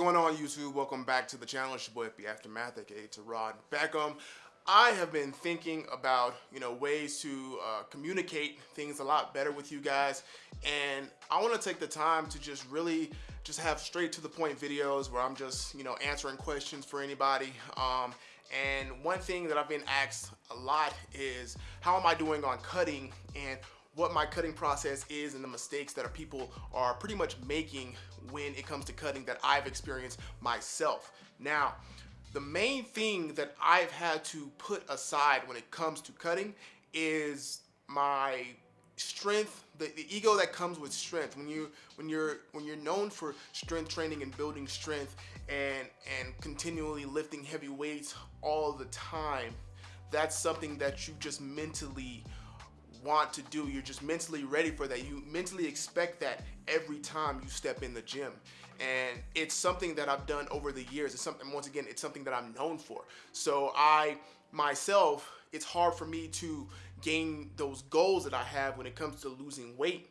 going on YouTube? Welcome back to the channel. It's your boy FB Aftermath, aka to Rod Beckham. I have been thinking about, you know, ways to uh, communicate things a lot better with you guys. And I want to take the time to just really just have straight to the point videos where I'm just, you know, answering questions for anybody. Um, and one thing that I've been asked a lot is how am I doing on cutting and what my cutting process is and the mistakes that people are pretty much making when it comes to cutting that I've experienced myself. Now, the main thing that I've had to put aside when it comes to cutting is my strength the, the ego that comes with strength when you when you're when you're known for strength training and building strength and and continually lifting heavy weights all the time that's something that you just mentally want to do. You're just mentally ready for that. You mentally expect that every time you step in the gym. And it's something that I've done over the years. It's something, once again, it's something that I'm known for. So I, myself, it's hard for me to gain those goals that I have when it comes to losing weight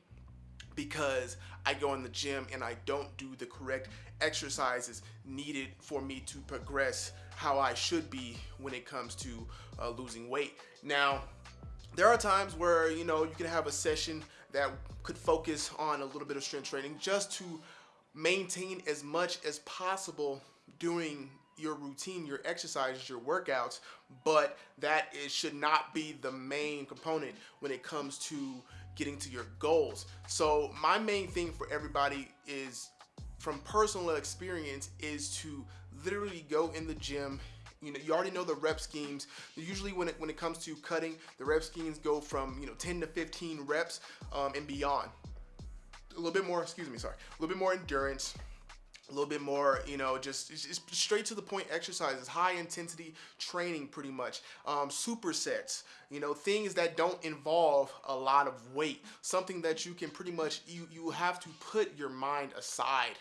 because I go in the gym and I don't do the correct exercises needed for me to progress how I should be when it comes to uh, losing weight. Now, there are times where, you know, you can have a session that could focus on a little bit of strength training just to maintain as much as possible during your routine, your exercises, your workouts, but that it should not be the main component when it comes to getting to your goals. So my main thing for everybody is from personal experience is to literally go in the gym you know, you already know the rep schemes. Usually when it, when it comes to cutting, the rep schemes go from, you know, 10 to 15 reps um, and beyond. A little bit more, excuse me, sorry, a little bit more endurance, a little bit more, you know, just, straight to the point exercises, high intensity training pretty much, um, supersets, you know, things that don't involve a lot of weight, something that you can pretty much, you, you have to put your mind aside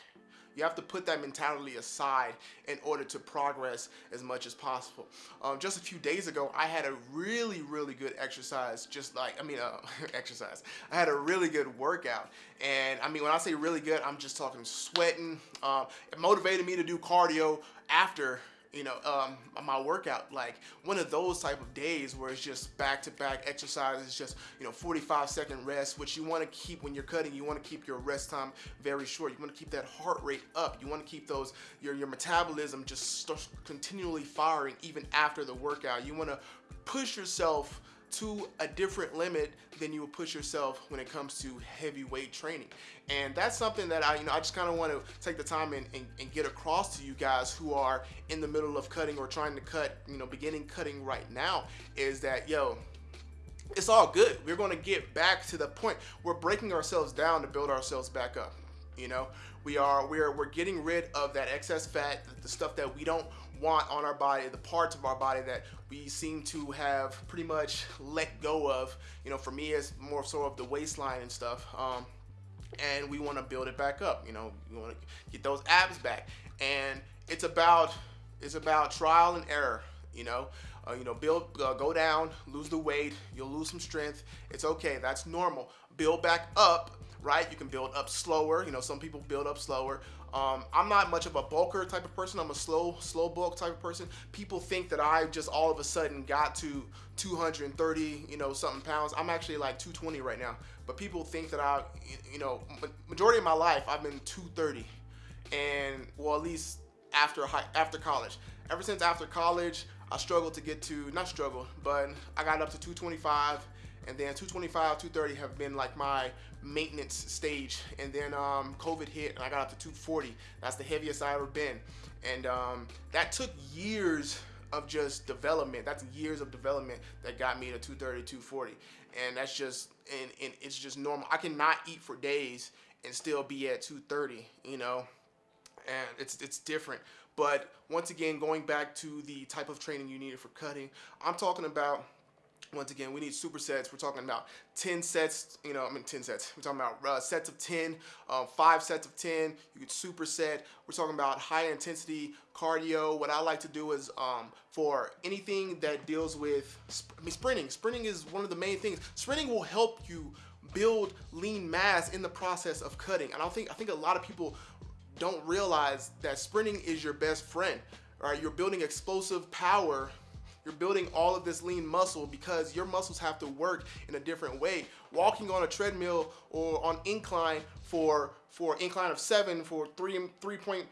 you have to put that mentality aside in order to progress as much as possible. Um, just a few days ago, I had a really, really good exercise, just like, I mean, uh, exercise. I had a really good workout. And I mean, when I say really good, I'm just talking sweating. Um, it motivated me to do cardio after you know, um, my workout, like one of those type of days where it's just back-to-back -back exercises, just, you know, 45 second rest, which you want to keep when you're cutting, you want to keep your rest time very short. You want to keep that heart rate up. You want to keep those, your, your metabolism just continually firing even after the workout. You want to push yourself to a different limit than you would push yourself when it comes to heavyweight training. And that's something that I, you know, I just kind of want to take the time and, and, and, get across to you guys who are in the middle of cutting or trying to cut, you know, beginning cutting right now is that, yo, it's all good. We're going to get back to the point. We're breaking ourselves down to build ourselves back up. You know, we are, we're, we're getting rid of that excess fat, the stuff that we don't want on our body, the parts of our body that we seem to have pretty much let go of. You know, for me, it's more so of the waistline and stuff. Um, and we want to build it back up. You know, we want to get those abs back, and it's about it's about trial and error. You know, uh, you know, build, uh, go down, lose the weight, you'll lose some strength. It's okay, that's normal. Build back up, right? You can build up slower. You know, some people build up slower. Um, I'm not much of a bulker type of person. I'm a slow, slow bulk type of person. People think that I just all of a sudden got to 230, you know, something pounds. I'm actually like 220 right now. But people think that I, you know, majority of my life I've been 230, and well, at least after high, after college. Ever since after college, I struggled to get to not struggle, but I got up to 225 and then 225, 230 have been like my maintenance stage. And then um, COVID hit and I got up to 240. That's the heaviest I ever been. And um, that took years of just development. That's years of development that got me to 230, 240. And that's just, and, and it's just normal. I cannot eat for days and still be at 230, you know? And it's, it's different. But once again, going back to the type of training you needed for cutting, I'm talking about once again, we need supersets. We're talking about 10 sets, you know, I mean 10 sets. We're talking about uh, sets of 10, uh, five sets of 10. You could superset. We're talking about high intensity cardio. What I like to do is um, for anything that deals with, I mean, sprinting. Sprinting is one of the main things. Sprinting will help you build lean mass in the process of cutting. And I think I think a lot of people don't realize that sprinting is your best friend. Right, you're building explosive power you're building all of this lean muscle because your muscles have to work in a different way. Walking on a treadmill or on incline for for incline of seven for three three point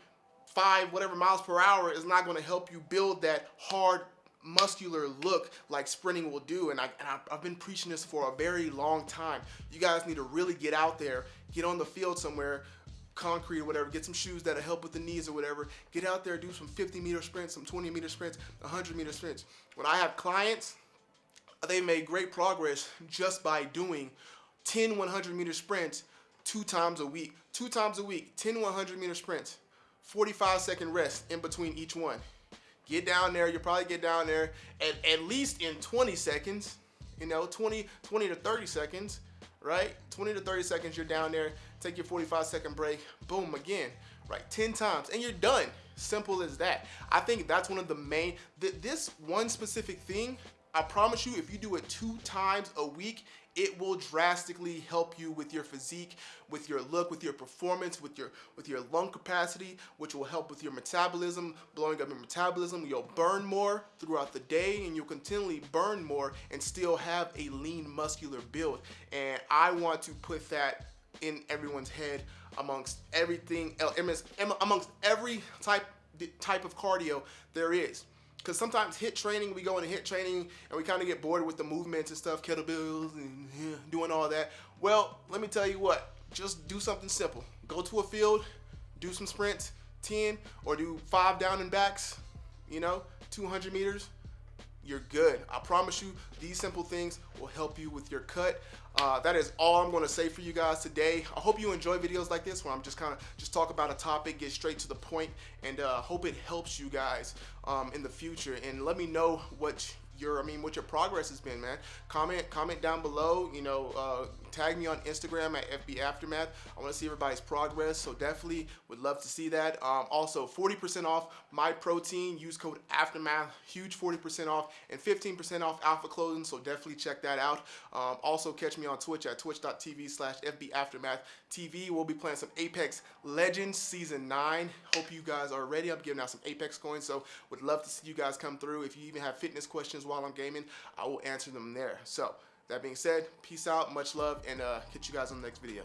five whatever miles per hour is not going to help you build that hard muscular look like sprinting will do and, I, and I've been preaching this for a very long time you guys need to really get out there get on the field somewhere concrete or whatever, get some shoes that'll help with the knees or whatever. Get out there, do some 50 meter sprints, some 20 meter sprints, 100 meter sprints. When I have clients, they made great progress just by doing 10 100 meter sprints two times a week. Two times a week, 10 100 meter sprints, 45 second rest in between each one. Get down there, you'll probably get down there at, at least in 20 seconds, you know, 20, 20 to 30 seconds right? 20 to 30 seconds, you're down there, take your 45 second break, boom, again, right? 10 times, and you're done. Simple as that. I think that's one of the main, th this one specific thing, I promise you, if you do it two times a week, it will drastically help you with your physique, with your look, with your performance, with your with your lung capacity, which will help with your metabolism, blowing up your metabolism. You'll burn more throughout the day and you'll continually burn more and still have a lean muscular build. And I want to put that in everyone's head amongst everything amongst every type type of cardio there is because sometimes HIIT training, we go into HIIT training and we kind of get bored with the movements and stuff, kettlebells and yeah, doing all that. Well, let me tell you what, just do something simple. Go to a field, do some sprints, 10 or do five down and backs, you know, 200 meters, you're good. I promise you, these simple things will help you with your cut. Uh, that is all I'm going to say for you guys today. I hope you enjoy videos like this where I'm just kind of just talk about a topic, get straight to the point, and uh, hope it helps you guys um, in the future. And let me know what your, I mean, what your progress has been, man. Comment, comment down below. You know, uh, tag me on Instagram at FB Aftermath. I want to see everybody's progress, so definitely would love to see that. Um, also, 40% off my protein. Use code Aftermath. Huge 40% off and 15% off Alpha Clothing. So definitely check that out. Um, also, catch me on Twitch at twitch.tv/slash FB Aftermath TV. We'll be playing some Apex Legends Season 9. Hope you guys are ready. I'm giving out some Apex coins, so would love to see you guys come through. If you even have fitness questions while I'm gaming, I will answer them there. So that being said, peace out, much love, and uh, catch you guys on the next video.